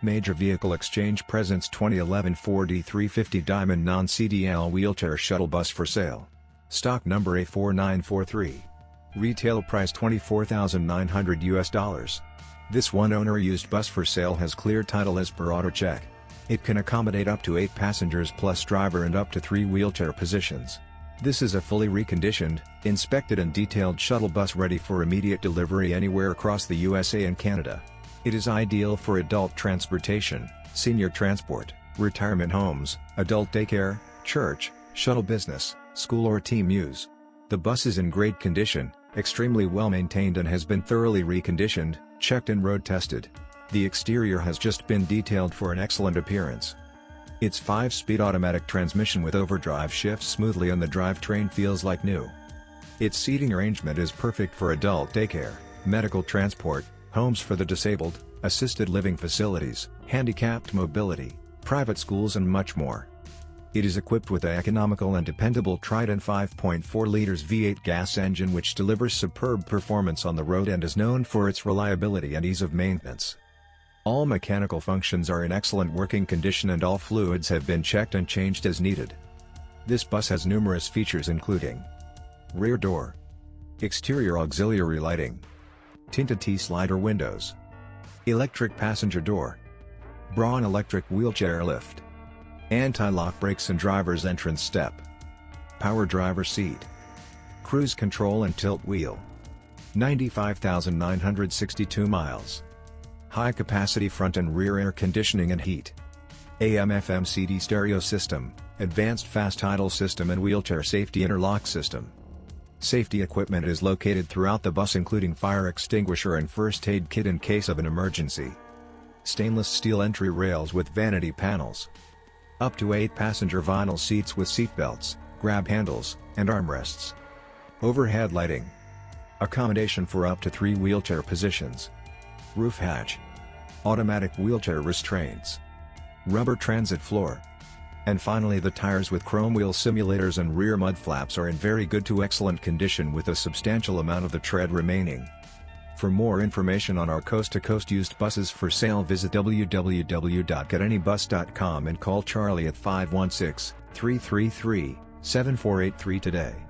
Major Vehicle Exchange presents 2011 Ford E350 Diamond Non-CDL Wheelchair Shuttle Bus for sale. Stock number A4943. Retail price 24,900 US dollars. This one-owner used bus for sale has clear title as per auto check. It can accommodate up to 8 passengers plus driver and up to 3 wheelchair positions. This is a fully reconditioned, inspected and detailed shuttle bus ready for immediate delivery anywhere across the USA and Canada. It is ideal for adult transportation, senior transport, retirement homes, adult daycare, church, shuttle business, school or team use. The bus is in great condition, extremely well maintained and has been thoroughly reconditioned, checked and road tested. The exterior has just been detailed for an excellent appearance. Its 5-speed automatic transmission with overdrive shifts smoothly and the drivetrain feels like new. Its seating arrangement is perfect for adult daycare, medical transport, homes for the disabled, assisted living facilities, handicapped mobility, private schools and much more. It is equipped with a economical and dependable Triton 5.4 liters V8 gas engine which delivers superb performance on the road and is known for its reliability and ease of maintenance. All mechanical functions are in excellent working condition and all fluids have been checked and changed as needed. This bus has numerous features including Rear door Exterior auxiliary lighting Tinted T-slider windows. Electric passenger door. Braun electric wheelchair lift. Anti-lock brakes and driver's entrance step. Power driver seat. Cruise control and tilt wheel. 95,962 miles. High capacity front and rear air conditioning and heat. AM FM CD stereo system, advanced fast idle system and wheelchair safety interlock system. Safety equipment is located throughout the bus including fire extinguisher and first aid kit in case of an emergency. Stainless steel entry rails with vanity panels. Up to 8 passenger vinyl seats with seat belts, grab handles, and armrests. Overhead lighting. Accommodation for up to 3 wheelchair positions. Roof hatch. Automatic wheelchair restraints. Rubber transit floor. And finally the tires with chrome wheel simulators and rear mud flaps are in very good to excellent condition with a substantial amount of the tread remaining. For more information on our coast-to-coast -coast used buses for sale visit www.getanybus.com and call Charlie at 516-333-7483 today.